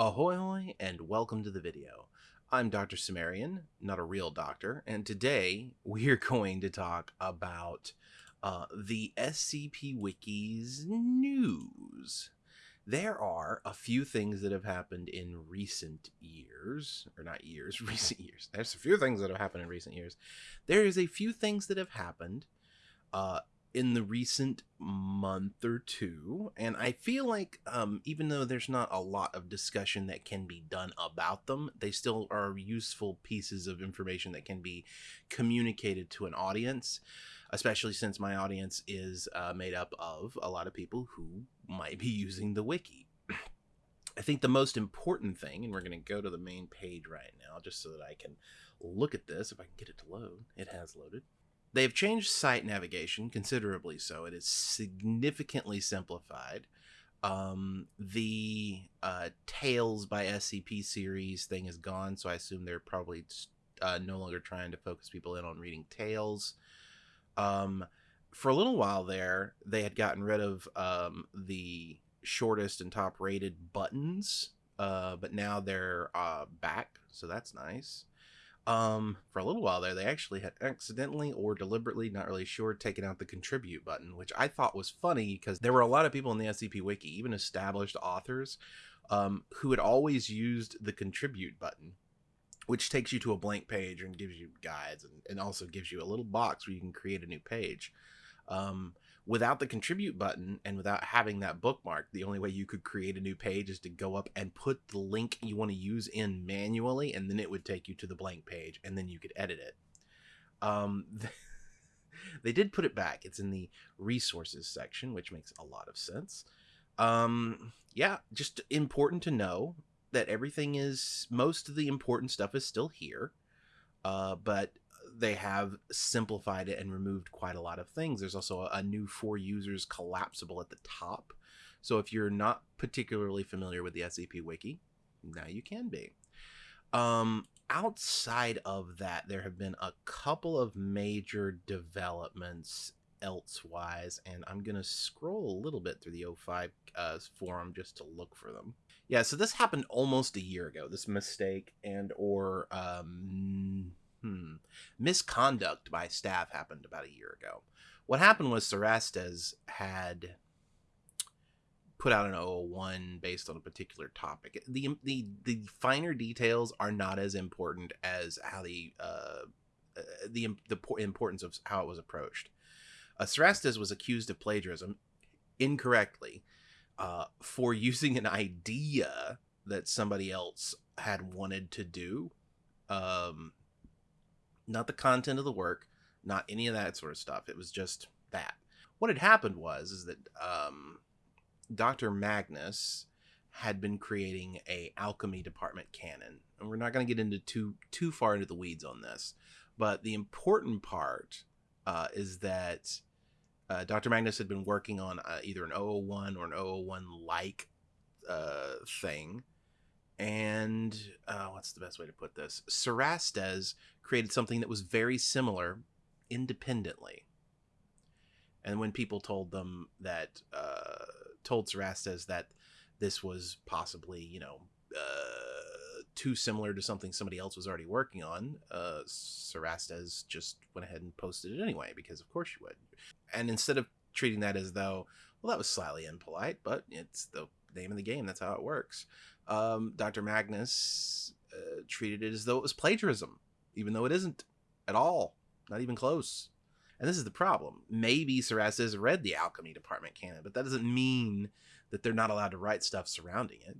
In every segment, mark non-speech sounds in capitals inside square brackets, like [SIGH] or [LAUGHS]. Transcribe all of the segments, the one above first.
Ahoy hoy and welcome to the video. I'm Dr. Sumerian, not a real doctor, and today [LAUGHS] we're going to talk about uh, the SCP Wiki's news. There are a few things that have happened in recent years, or not years, [LAUGHS] recent years. There's a few things that have happened in recent years. There is a few things that have happened uh, in the recent month or two and i feel like um, even though there's not a lot of discussion that can be done about them they still are useful pieces of information that can be communicated to an audience especially since my audience is uh, made up of a lot of people who might be [LAUGHS] using the wiki. I think the most important thing and we're going to go to the main page right now just so that i can look at this if i can get it to load. It has loaded They've changed site navigation considerably so. It is significantly simplified. Um, the uh, Tales by SCP series thing is gone, so I assume they're probably uh, no longer trying to focus people in on reading tales. Um, for a little while there, they had gotten rid of um, the shortest and top rated buttons, uh, but now they're uh, back, so that's nice um, for a little while there, they actually had accidentally or deliberately, not really sure, taken out the contribute button, which I thought was funny because there were a lot of people in the SCP Wiki, even established authors, um, who had always used the contribute button, which takes you to a blank page and gives you guides and, and also gives you a little box where you can create a new page. Um, without the contribute button and without having that bookmark, the only way you could create a new page is to go up and put the link you want to use in manually, and then it would take you to the blank page, and then you could edit it. Um, [LAUGHS] they did put it back. It's in the resources section, which makes a lot of sense. Um, yeah, just important to know that everything is most of the important stuff is still here. Uh, but they have simplified it and removed quite a lot of things. There's also a, a, new for users collapsible at the top. So if you're not particularly familiar with the SCP Wiki, now you can be. Um, outside of that, there have been a couple of major developments elsewise, and I'm going to scroll a little bit through the O5 uh, forum just to look for them. Yeah, so this happened almost a year ago. This mistake and or um, Hmm. Misconduct by staff happened about a year ago. What happened was Cerastes had put out an 001 based on a particular topic. The the the finer details are not as important as how the uh, uh the the importance of how it was approached. Uh, Cerastes was accused of plagiarism incorrectly uh, for [LAUGHS] using an idea that somebody else had wanted to do. Um, not the content of the work, not any of that sort of stuff. It was just that. What had happened was is that um, Dr. Magnus had been creating a alchemy department canon, and we're not going to get into too too far into the weeds on this, but the important part uh, is that uh, Dr. Magnus had been working on uh, either an 001 or an 001 like uh, thing and uh, what's the best way to put this? Cerastes created something that was very similar independently. And when people told them that, uh, told Cerastes that this was possibly, you know, uh, too similar to something somebody else was already working on, uh, Cerastes just went ahead and posted it anyway, because of course you would. And instead of treating that as though, well, that was slightly impolite, but it's the name of the game. That's how it works um, Dr. Magnus uh, treated it as though it was plagiarism, even though it isn't at all, not even close. And this is the problem. Maybe Cerastes read the alchemy department canon, but that doesn't mean that they're not allowed to write stuff surrounding it.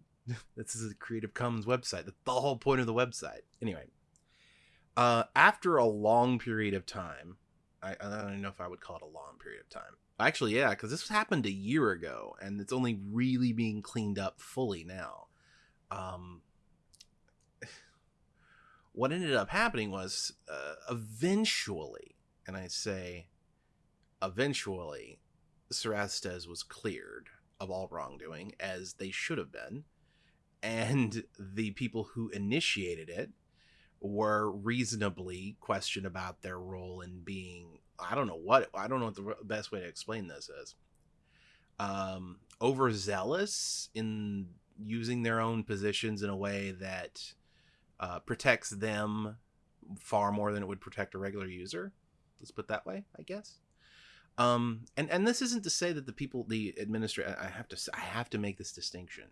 [LAUGHS] this is a Creative Commons website. That's the whole point of the website. Anyway, uh, after a long period of time, I, I don't even know if I would call it a long period of time. Actually, yeah, because this happened a year ago, and it's only really being cleaned up fully now um, what ended up happening was uh, eventually, and I say eventually, Cerastes was cleared of all wrongdoing, as they should have been, and the people who initiated it were reasonably questioned about their role in being I don't know what I don't know what the best way to explain this is. Um, overzealous in using their own positions in a way that uh, protects them far more than it would protect a regular user. Let's put that way, I guess. Um, and and this isn't to say that the people, the administrator, I have to I have to make this distinction.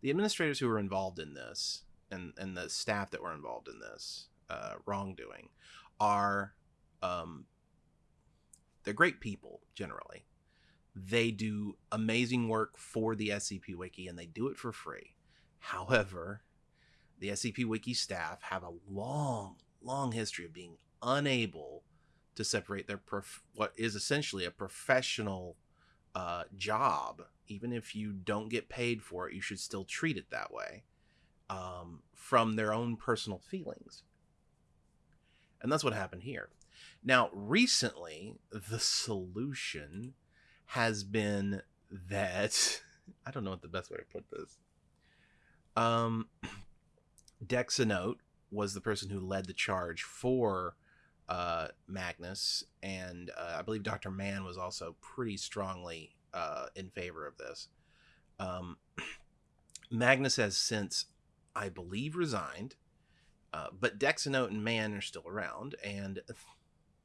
The administrators who were involved in this and and the staff that were involved in this uh, wrongdoing are um, they're great people generally. They do amazing work for the SCP Wiki and they do it for free. However, the SCP Wiki staff have a long, long history of being unable to separate their prof- what is essentially a professional uh, job. Even if you don't get paid for it, you should still treat it that way um, from their own personal feelings. And that's what happened here. Now, recently, the solution has been that [LAUGHS] I don't know what the best way to put this. Um, [CLEARS THROAT] Dexanote was the person who led the charge for uh, Magnus, and uh, I believe Dr. Mann was also pretty strongly uh, in favor of this. Um, [CLEARS THROAT] Magnus has since, I believe, resigned, uh, but Dexanote and Mann are still around, and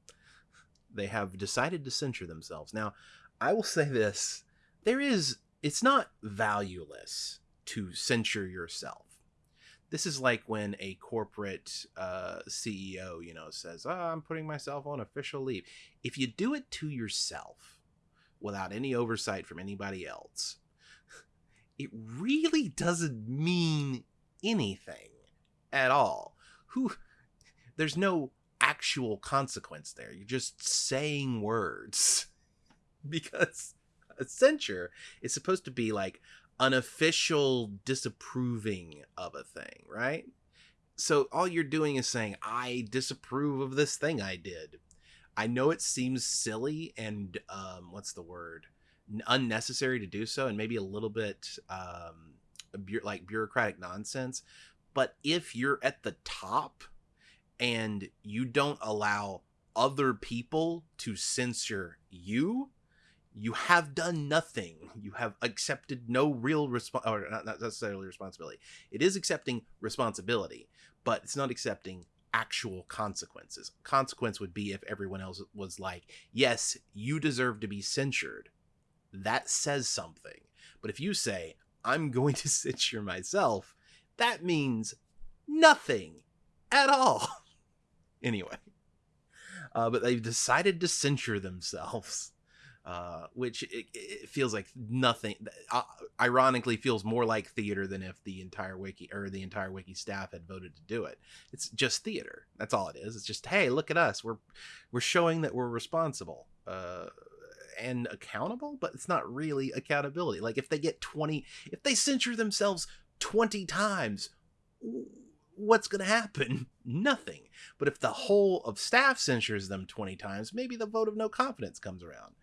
[LAUGHS] they have decided to censure themselves. Now, I will say this there is, it's not valueless to censure yourself this is like when a corporate uh, CEO, you know, says, oh, "I'm putting myself on official leave." If you do it to yourself without any oversight from anybody else, it really doesn't mean anything at all. Who? There's no actual consequence there. You're just saying words [LAUGHS] [LAUGHS] because a censure is supposed to be like unofficial disapproving of a thing, right? So all you're doing is saying, I disapprove of this thing I did. I know it seems silly and, um, what's the word? Unnecessary to do so, and maybe a little bit um, like bureaucratic nonsense. But if you're at the top and you don't allow other people to censor you, you have done nothing. You have accepted no real response, or not, necessarily responsibility. It is accepting responsibility, but it's not accepting actual consequences. Consequence would be if everyone else was like, yes, you deserve to be censured. That says something. But if you say, I'm going to [LAUGHS] censure myself, that means nothing at all. [LAUGHS] anyway. Uh, but they've decided to censure themselves uh, which it, it, feels like nothing. Uh, ironically, feels more like theater than if the entire wiki or the entire wiki staff had voted to do it. It's just theater. That's all it is. It's just hey, look at us. We're we're showing that we're responsible. Uh, and accountable, but it's not really accountability. Like if they get 20, if they censure themselves 20 times, what's going to happen? [LAUGHS] Nothing. But if the whole of staff censures them 20 times, maybe the vote of no confidence comes around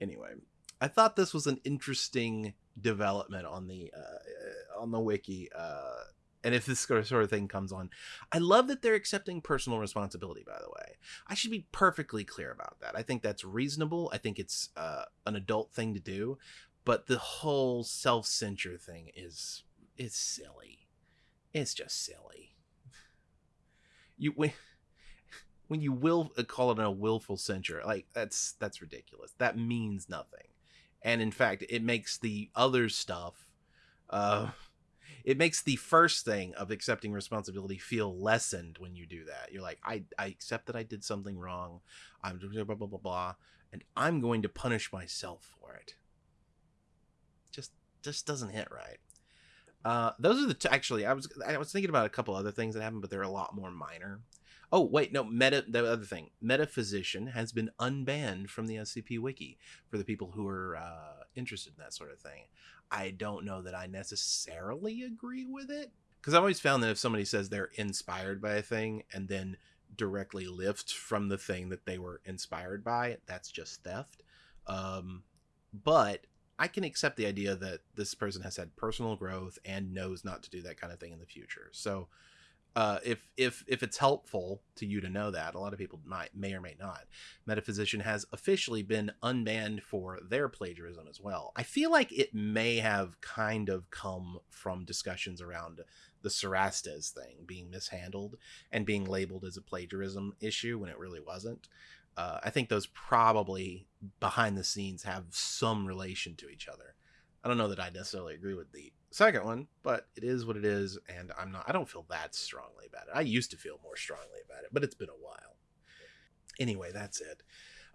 anyway, I thought this was an interesting development on the uh, on the wiki. Uh, and if this sort of thing comes on, I love that they're accepting personal responsibility. By the way, I should be perfectly clear about that. I think that's reasonable. I think it's uh, an adult thing to do, but the whole self censure thing is is silly. It's just silly. You when when you will uh, call it a willful censure, like that's that's ridiculous. That means nothing, and in fact, it makes the other stuff, uh, it makes the first thing of accepting responsibility feel lessened when you do that. You're like, I I accept that I did something wrong. I'm blah blah blah blah, blah and I'm going to punish myself for it. Just just doesn't hit right. Uh, those are the t- actually I was I was thinking about a couple other things that happened, but they're a lot more minor. Oh wait, no. Meta. The other thing, Metaphysician has been unbanned from the SCP Wiki for the people who are uh, interested in that sort of thing. I don't know that I necessarily agree with it because I've always found that if somebody says they're inspired by a thing and then directly lift from the thing that they were inspired by, that's just theft. Um, but I can accept the idea that this person has had personal growth and knows not to do that kind of thing in the future. So uh, if if if it's helpful to you to know that, a lot of people might may or may not. Metaphysician has officially been unbanned for their plagiarism as well. I feel like it may have kind of come from discussions around the Cerastes thing being mishandled and being labeled as a plagiarism issue when it really wasn't. Uh, I think those probably behind the scenes have some relation to each other. I don't know that I necessarily agree with the second one, but it is what it is, and I'm not. I don't feel that strongly about it. I used to feel more strongly about it, but it's been a while. Anyway, that's it.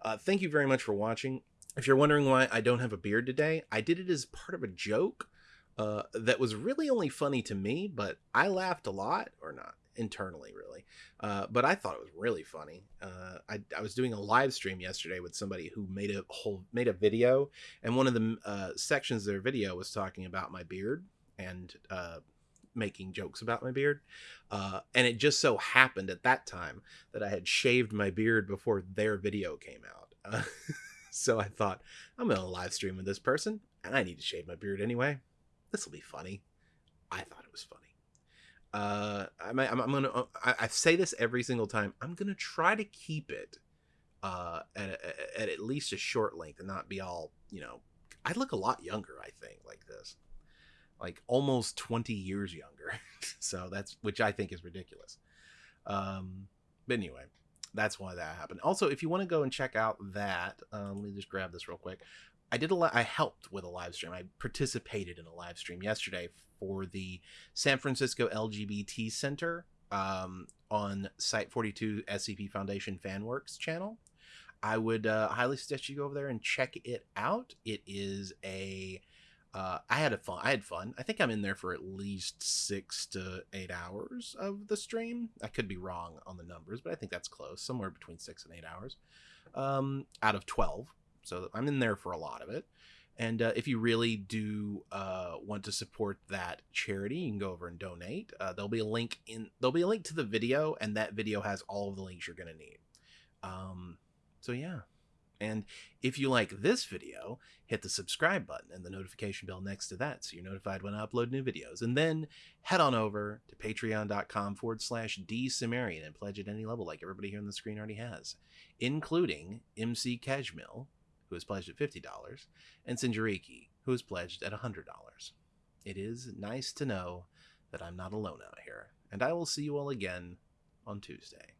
Uh, thank you very much for watching. If you're wondering why I don't have a beard today, I did it as part of a joke uh, that was really only funny to me, but I laughed a lot, or not internally really. Uh, but i thought it was really funny. Uh, I, I was doing a live stream yesterday with somebody who made a whole made a video and one of the uh, sections of their video was talking about my beard and uh, making jokes about my beard. Uh, and it just so happened at that time that i had shaved my beard before their video came out. [LAUGHS] So i thought i'm gonna live stream with this person and i need to shave my beard anyway. This will be funny. I thought it was funny uh I'm, I'm, I'm gonna uh, I, I, say this every single time i'm gonna try to keep it uh at, at, at least a short length and not be all you know i look a lot younger i think like this. Like almost 20 years younger. [LAUGHS] So that's which i think is ridiculous. Um but anyway that's why that happened. Also if you want to go and check out that uh, let me just grab this real quick I did a lot. I helped with a live stream. I participated in a live stream yesterday for the San Francisco LGBT Center um, on Site 42 SCP Foundation FanWorks channel. I would uh, highly suggest you go over there and check it out. It is a uh, I had a fun. I had fun. I think I'm in there for at least six to eight hours of the stream. I could be wrong on the numbers, but I think that's close, somewhere between six and eight hours, um, out of twelve. So I'm in there for a lot of it. And uh, if you really do uh, want to support that charity, you can go over and donate. Uh, there'll be a link in. There'll be a link to the video, and that video has all of the links you're gonna need. Um, so yeah. And if you like this video, hit the subscribe button and the notification bell next to that so you're notified when I upload new videos. And then head on over to patreon.com forward slash dsumerian and pledge at any level like everybody here on the screen already has, including MC Kejmil, who has pledged at $50, and Sinjariki, who is pledged at $100. It is nice to know that I'm not alone out here, and I will see you all again on Tuesday.